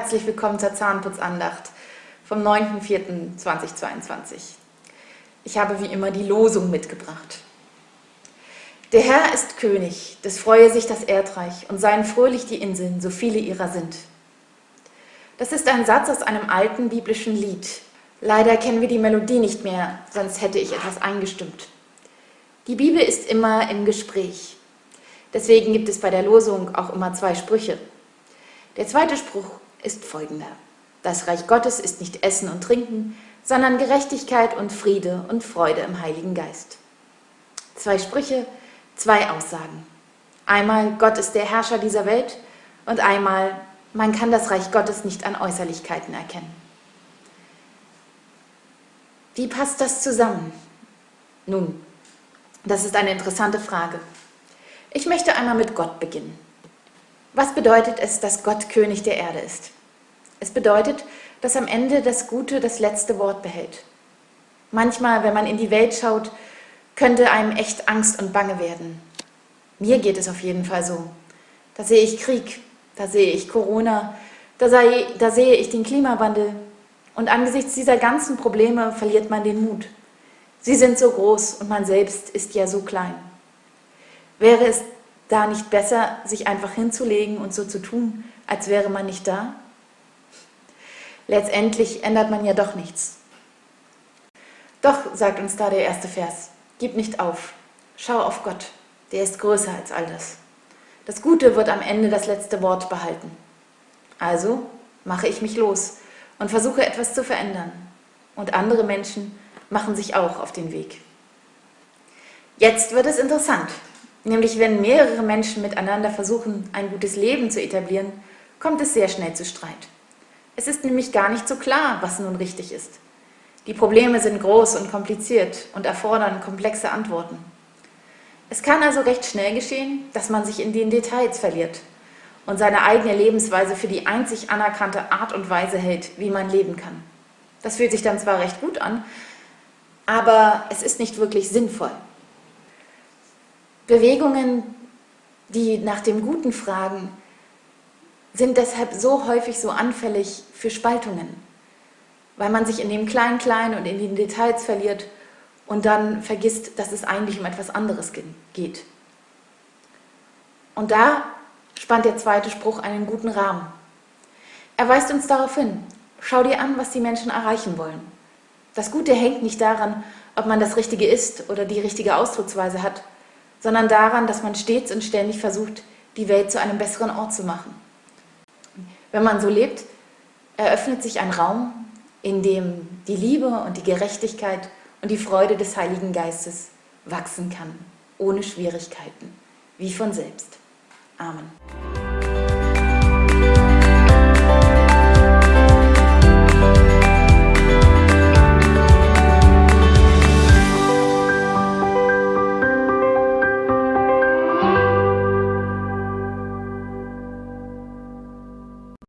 Herzlich willkommen zur Zahnputzandacht vom 9.4.2022. Ich habe wie immer die Losung mitgebracht. Der Herr ist König, des freue sich das Erdreich und seien fröhlich die Inseln, so viele ihrer sind. Das ist ein Satz aus einem alten biblischen Lied. Leider kennen wir die Melodie nicht mehr, sonst hätte ich etwas eingestimmt. Die Bibel ist immer im Gespräch. Deswegen gibt es bei der Losung auch immer zwei Sprüche. Der zweite Spruch ist folgender. Das Reich Gottes ist nicht Essen und Trinken, sondern Gerechtigkeit und Friede und Freude im Heiligen Geist. Zwei Sprüche, zwei Aussagen. Einmal, Gott ist der Herrscher dieser Welt und einmal, man kann das Reich Gottes nicht an Äußerlichkeiten erkennen. Wie passt das zusammen? Nun, das ist eine interessante Frage. Ich möchte einmal mit Gott beginnen. Was bedeutet es, dass Gott König der Erde ist? Es bedeutet, dass am Ende das Gute das letzte Wort behält. Manchmal, wenn man in die Welt schaut, könnte einem echt Angst und Bange werden. Mir geht es auf jeden Fall so. Da sehe ich Krieg, da sehe ich Corona, da, sei, da sehe ich den Klimawandel. Und angesichts dieser ganzen Probleme verliert man den Mut. Sie sind so groß und man selbst ist ja so klein. Wäre es da nicht besser, sich einfach hinzulegen und so zu tun, als wäre man nicht da? Letztendlich ändert man ja doch nichts. Doch, sagt uns da der erste Vers, gib nicht auf, schau auf Gott, der ist größer als all das. Das Gute wird am Ende das letzte Wort behalten. Also mache ich mich los und versuche etwas zu verändern. Und andere Menschen machen sich auch auf den Weg. Jetzt wird es interessant. Nämlich wenn mehrere Menschen miteinander versuchen, ein gutes Leben zu etablieren, kommt es sehr schnell zu Streit. Es ist nämlich gar nicht so klar, was nun richtig ist. Die Probleme sind groß und kompliziert und erfordern komplexe Antworten. Es kann also recht schnell geschehen, dass man sich in den Details verliert und seine eigene Lebensweise für die einzig anerkannte Art und Weise hält, wie man leben kann. Das fühlt sich dann zwar recht gut an, aber es ist nicht wirklich sinnvoll. Bewegungen, die nach dem Guten fragen, sind deshalb so häufig so anfällig für Spaltungen, weil man sich in dem Klein-Klein und in den Details verliert und dann vergisst, dass es eigentlich um etwas anderes geht. Und da spannt der zweite Spruch einen guten Rahmen. Er weist uns darauf hin, schau dir an, was die Menschen erreichen wollen. Das Gute hängt nicht daran, ob man das Richtige ist oder die richtige Ausdrucksweise hat, sondern daran, dass man stets und ständig versucht, die Welt zu einem besseren Ort zu machen. Wenn man so lebt, eröffnet sich ein Raum, in dem die Liebe und die Gerechtigkeit und die Freude des Heiligen Geistes wachsen kann, ohne Schwierigkeiten, wie von selbst. Amen.